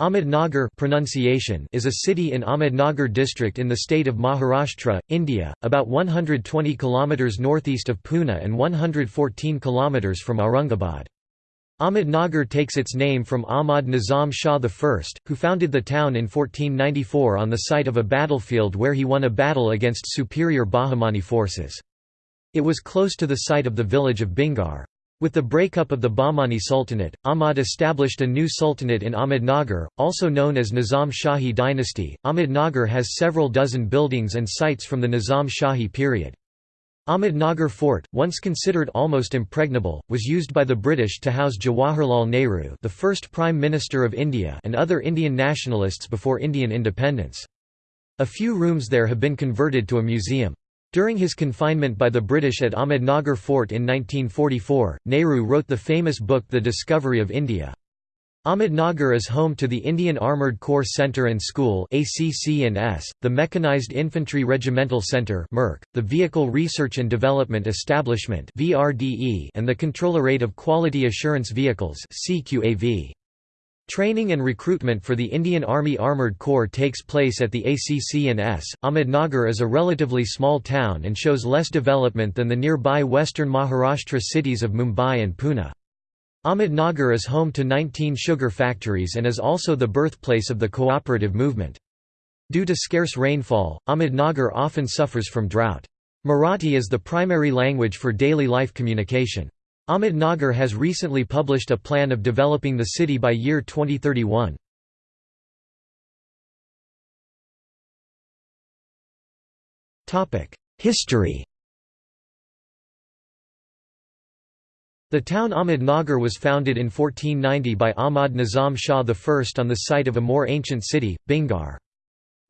Ahmednagar pronunciation is a city in Ahmednagar district in the state of Maharashtra, India, about 120 km northeast of Pune and 114 km from Aurangabad. Ahmednagar takes its name from Ahmad Nizam Shah I, who founded the town in 1494 on the site of a battlefield where he won a battle against superior Bahmani forces. It was close to the site of the village of Bhingar. With the breakup of the Bahmani Sultanate, Ahmad established a new sultanate in Ahmednagar, also known as Nizam Shahi dynasty. Ahmednagar has several dozen buildings and sites from the Nizam Shahi period. Ahmednagar Fort, once considered almost impregnable, was used by the British to house Jawaharlal Nehru the first Prime Minister of India and other Indian nationalists before Indian independence. A few rooms there have been converted to a museum. During his confinement by the British at Ahmednagar Fort in 1944, Nehru wrote the famous book The Discovery of India. Ahmednagar is home to the Indian Armoured Corps Centre and School the Mechanized Infantry Regimental Centre the Vehicle Research and Development Establishment and the Controllerate of Quality Assurance Vehicles CQAV. Training and recruitment for the Indian Army Armoured Corps takes place at the ACC&S. Ahmednagar is a relatively small town and shows less development than the nearby western Maharashtra cities of Mumbai and Pune. Ahmednagar is home to 19 sugar factories and is also the birthplace of the cooperative movement. Due to scarce rainfall, Ahmednagar often suffers from drought. Marathi is the primary language for daily life communication. Ahmednagar has recently published a plan of developing the city by year 2031. History The town Ahmednagar was founded in 1490 by Ahmad Nizam Shah I on the site of a more ancient city, Bhingar.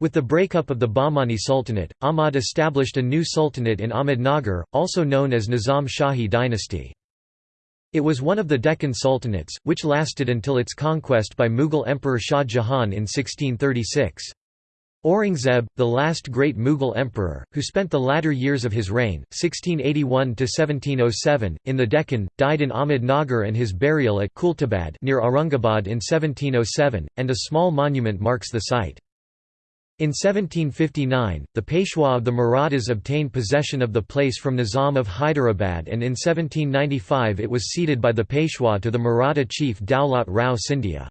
With the breakup of the Bahmani Sultanate, Ahmad established a new sultanate in Ahmednagar, also known as Nizam Shahi dynasty. It was one of the Deccan sultanates, which lasted until its conquest by Mughal Emperor Shah Jahan in 1636. Aurangzeb, the last great Mughal emperor, who spent the latter years of his reign, 1681–1707, in the Deccan, died in Ahmednagar and his burial at Khuldabad near Aurangabad in 1707, and a small monument marks the site. In 1759, the Peshwa of the Marathas obtained possession of the place from Nizam of Hyderabad and in 1795 it was ceded by the Peshwa to the Maratha chief Daulat Rao Scindia.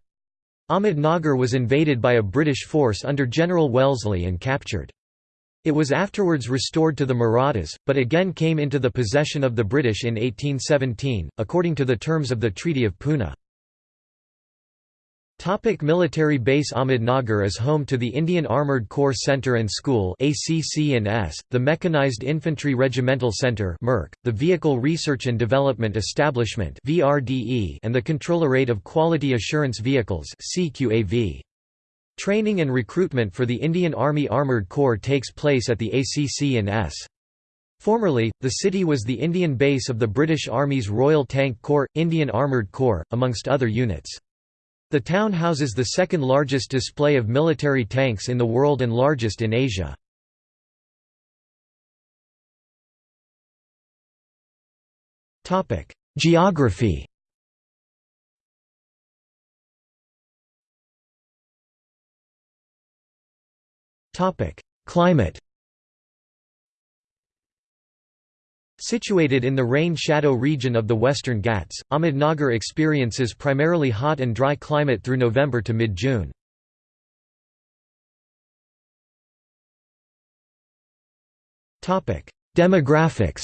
Ahmednagar was invaded by a British force under General Wellesley and captured. It was afterwards restored to the Marathas, but again came into the possession of the British in 1817, according to the terms of the Treaty of Poona. Topic military base Ahmednagar is home to the Indian Armoured Corps Centre and School the Mechanized Infantry Regimental Centre the Vehicle Research and Development Establishment and the Controllerate of Quality Assurance Vehicles Training and recruitment for the Indian Army Armoured Corps takes place at the ACC&S. Formerly, the city was the Indian base of the British Army's Royal Tank Corps, Indian Armoured Corps, amongst other units. The town houses the second largest display of military tanks in the world and largest in Asia. Geography Climate Situated in the rain-shadow region of the Western Ghats, Ahmednagar experiences primarily hot and dry climate through November to mid-June. Demographics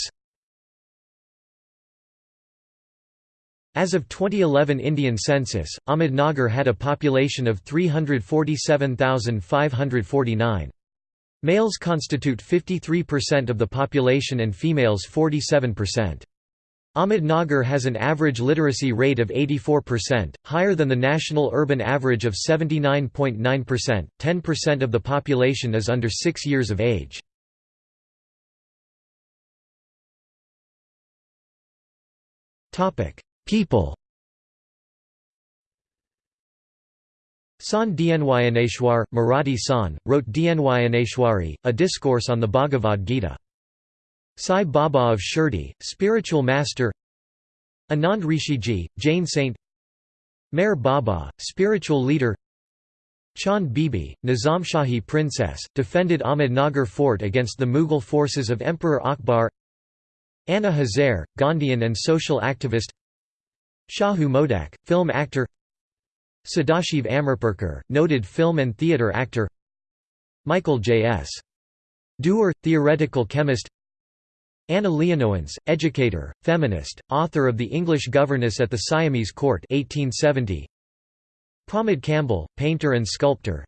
As of 2011 Indian census, Ahmednagar had a population of 347,549. Males constitute 53% of the population and females 47%. Ahmednagar has an average literacy rate of 84%, higher than the national urban average of 79.9%. 10% of the population is under 6 years of age. Topic: People Sant Dnyaneshwar, Marathi San, wrote Dnyaneshwari, a discourse on the Bhagavad Gita. Sai Baba of Shirdi, spiritual master. Anand Rishiji, Jain saint. Meher Baba, spiritual leader. Chand Bibi, Nizamshahi princess, defended Ahmednagar fort against the Mughal forces of Emperor Akbar. Anna Hazare, Gandhian and social activist. Shahu Modak, film actor Sadashiv Amrapurkar, noted film and theatre actor Michael J.S. Dewar, theoretical chemist Anna Leonowens, educator, feminist, author of The English Governess at the Siamese Court 1870. Pramod Kamble, painter and sculptor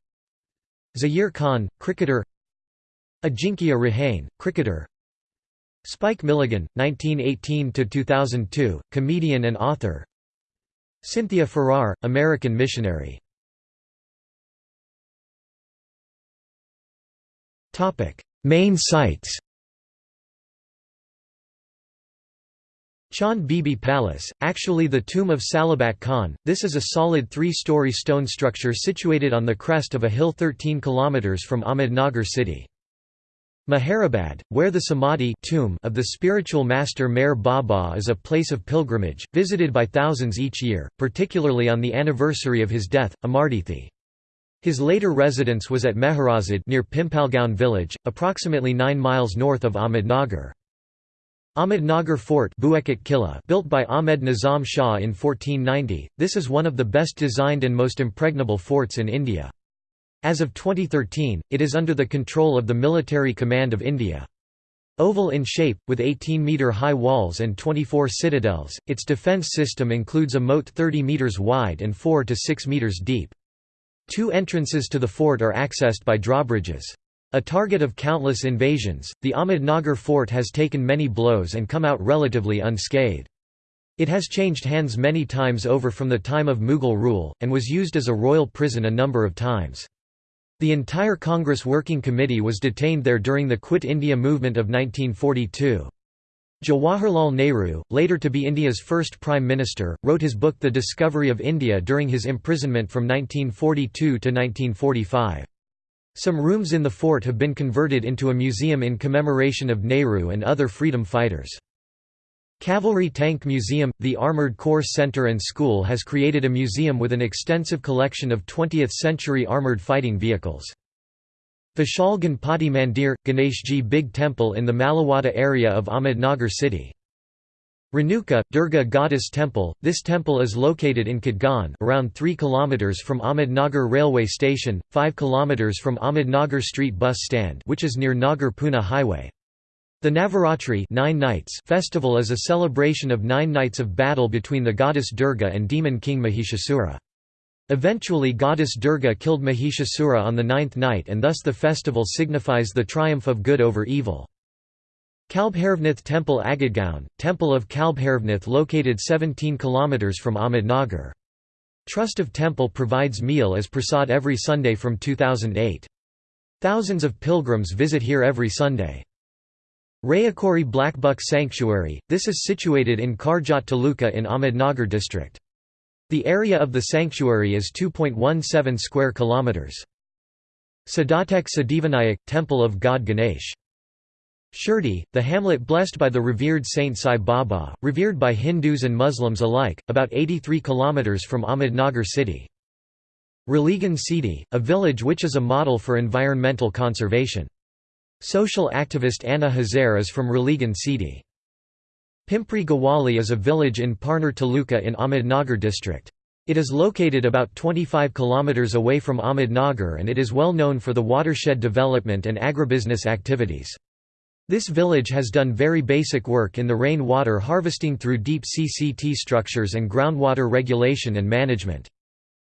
Zaheer Khan, cricketer Ajinkya Rahane, cricketer Spike Milligan, 1918–2002, comedian and author Cynthia Farrar, American missionary. Main sites. Chand Bibi Palace, actually the tomb of Salabat Khan, this is a solid three-story stone structure situated on the crest of a hill 13 km from Ahmednagar city. Meherabad, where the Samadhi tomb of the spiritual master Meher Baba is a place of pilgrimage, visited by thousands each year, particularly on the anniversary of his death, Amartithi. His later residence was at Meherazad near Pimpalgaon village, approximately 9 miles north of Ahmednagar. Ahmednagar Fort Killa built by Ahmed Nizam Shah in 1490, this is one of the best designed and most impregnable forts in India. As of 2013, it is under the control of the Military Command of India. Oval in shape, with 18-metre-high walls and 24 citadels, its defence system includes a moat 30 metres wide and 4 to 6 metres deep. Two entrances to the fort are accessed by drawbridges. A target of countless invasions, the Ahmednagar fort has taken many blows and come out relatively unscathed. It has changed hands many times over from the time of Mughal rule, and was used as a royal prison a number of times. The entire Congress Working Committee was detained there during the Quit India movement of 1942. Jawaharlal Nehru, later to be India's first Prime Minister, wrote his book The Discovery of India during his imprisonment from 1942 to 1945. Some rooms in the fort have been converted into a museum in commemoration of Nehru and other freedom fighters. Cavalry Tank Museum – The Armoured Corps Center and School has created a museum with an extensive collection of 20th-century armoured fighting vehicles. Vishal Ganpati Mandir – Ganeshji Big Temple in the Maliwada area of Ahmednagar city. Renuka, Durga Goddess Temple – This temple is located in Khatgan around 3 km from Ahmednagar railway station, 5 km from Ahmednagar street bus stand which is near Nagar-Pune highway. The Navaratri nine nights festival is a celebration of nine nights of battle between the goddess Durga and demon king Mahishasura. Eventually goddess Durga killed Mahishasura on the ninth night and thus the festival signifies the triumph of good over evil. Kalbhairvnath Temple Agadgaon, Temple of Kalbhairvnath located 17 km from Ahmednagar. Trust of Temple provides meal as prasad every Sunday from 2008. Thousands of pilgrims visit here every Sunday. Rehekuri Blackbuck Sanctuary, this is situated in Karjat Taluka in Ahmednagar district. The area of the sanctuary is 2.17 square kilometers. Siddhatek Siddhivinayak, Temple of God Ganesh Shirdi, the hamlet blessed by the revered Saint Sai Baba, revered by Hindus and Muslims alike, about 83 kilometers from Ahmednagar city. Ralegan Siddhi, a village which is a model for environmental conservation. Social activist Anna Hazare is from Ralegan Siddhi. Pimpri Gawali is a village in Parner Taluka in Ahmednagar district. It is located about 25 km away from Ahmednagar and it is well known for the watershed development and agribusiness activities. This village has done very basic work in the rain water harvesting through deep CCT structures and groundwater regulation and management.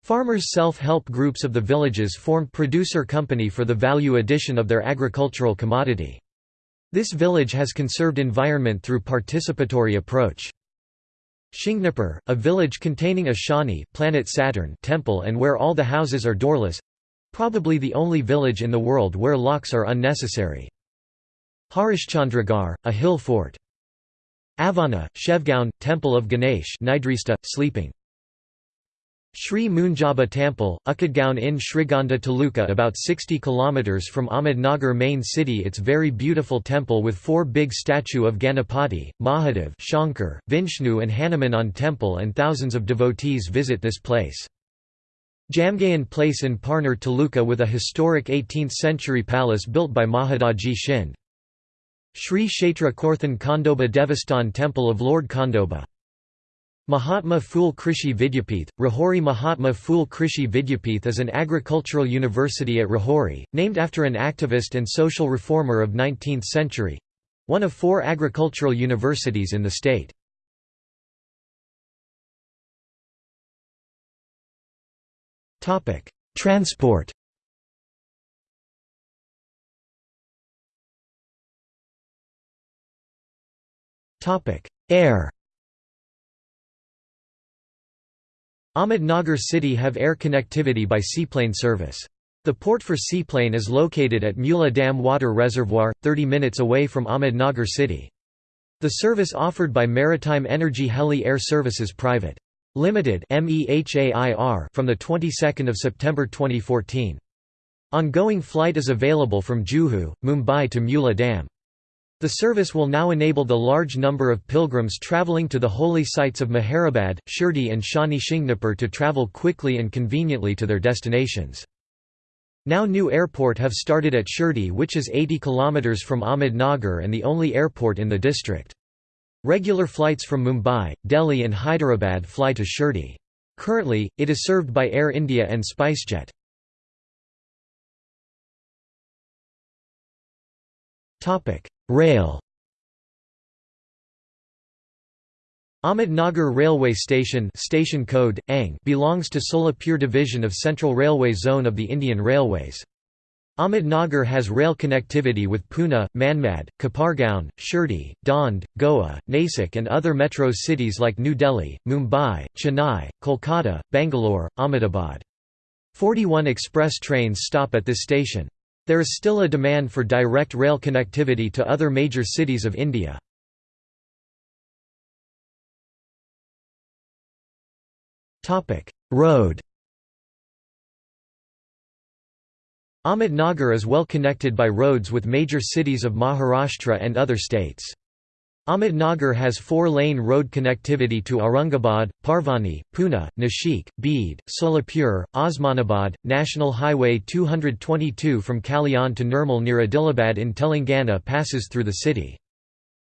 Farmers self-help groups of the villages formed producer company for the value addition of their agricultural commodity. This village has conserved environment through participatory approach. Shingnapur, a village containing a Shani planet Saturn temple and where all the houses are doorless—probably the only village in the world where locks are unnecessary. Harishchandragarh, a hill fort. Avana, Shevgaon, Temple of Ganesh Nidrista, sleeping. Sri Munjaba Temple, Ukadgaon in Srigonda Taluka about 60 km from Ahmednagar main city its very beautiful temple with four big statue of Ganapati, Mahadev Shankar, Vishnu and Hanuman on temple and thousands of devotees visit this place. Jamgaon Place in Parner Taluka with a historic 18th-century palace built by Mahadaji Shind. Sri Kshetra Korthan Khandoba Devasthan Temple of Lord Khandoba. Mahatma Phule Krishi Vidyapith Rahuri Mahatma Phule Krishi Vidyapith is an agricultural university at Rahuri, named after an activist and social reformer of 19th century one of four agricultural universities in the state. Transport. Air Ahmednagar city have air connectivity by seaplane service. The port for seaplane is located at Mula Dam Water Reservoir, 30 minutes away from Ahmednagar city. The service offered by Maritime Energy Heli Air Services Private. Limited from the 22nd of September 2014. Ongoing flight is available from Juhu, Mumbai to Mula Dam. The service will now enable the large number of pilgrims travelling to the holy sites of Meherabad, Shirdi and Shani Shingnapur to travel quickly and conveniently to their destinations. Now new airport have started at Shirdi which is 80 km from Ahmednagar and the only airport in the district. Regular flights from Mumbai, Delhi and Hyderabad fly to Shirdi. Currently, it is served by Air India and SpiceJet. Rail Ahmednagar Railway Station station code, ANG belongs to Solapur division of Central Railway Zone of the Indian Railways. Ahmednagar has rail connectivity with Pune, Manmad, Kopargaon, Shirdi, Daund, Goa, Nasik and other metro cities like New Delhi, Mumbai, Chennai, Kolkata, Bangalore, Ahmedabad. 41 express trains stop at this station. There is still a demand for direct rail connectivity to other major cities of India. Road Ahmednagar is well connected by roads with major cities of Maharashtra and other states. Ahmednagar has four-lane road connectivity to Aurangabad, Parbhani, Pune, Nashik, Beed, Solapur, Osmanabad. National Highway 222 from Kalyan to Nirmal near Adilabad in Telangana passes through the city.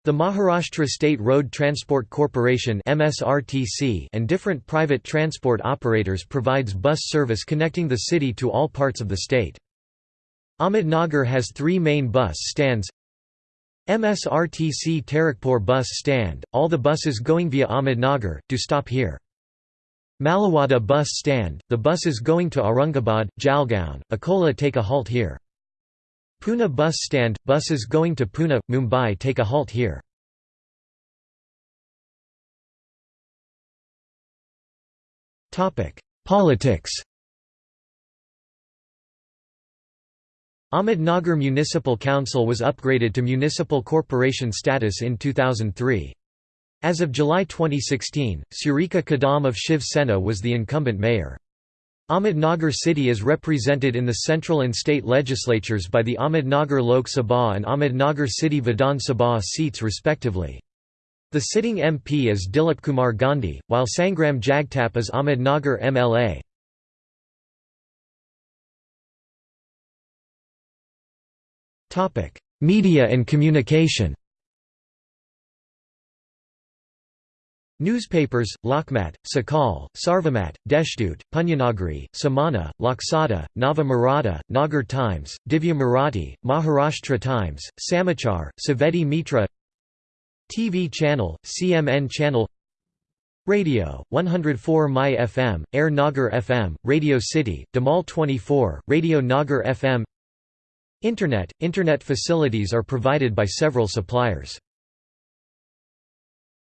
The Maharashtra State Road Transport Corporation and different private transport operators provides bus service connecting the city to all parts of the state. Ahmednagar has three main bus stands MSRTC Tarakpur bus stand, all the buses going via Ahmednagar, do stop here. Maliwada bus stand, the buses going to Aurangabad, Jalgaon, Akola take a halt here. Pune bus stand, buses going to Pune, Mumbai take a halt here. Politics Ahmednagar Municipal Council was upgraded to municipal corporation status in 2003. As of July 2016, Surekha Kadam of Shiv Sena was the incumbent mayor. Ahmednagar city is represented in the central and state legislatures by the Ahmednagar Lok Sabha and Ahmednagar City Vidhan Sabha seats respectively. The sitting MP is Dilip Kumar Gandhi, while Sangram Jagtap is Ahmednagar MLA. Media and communication. Newspapers, Lokmat, Sakal, Sarvamat, Deshdut, Punyanagari, Samana, Loksada, Nava Maratha, Nagar Times, Divya Marathi, Maharashtra Times, Samachar, Saveti Mitra TV channel, CMN channel Radio, 104 My FM, Air Nagar FM, Radio City, Damal 24, Radio Nagar FM Internet – Internet facilities are provided by several suppliers.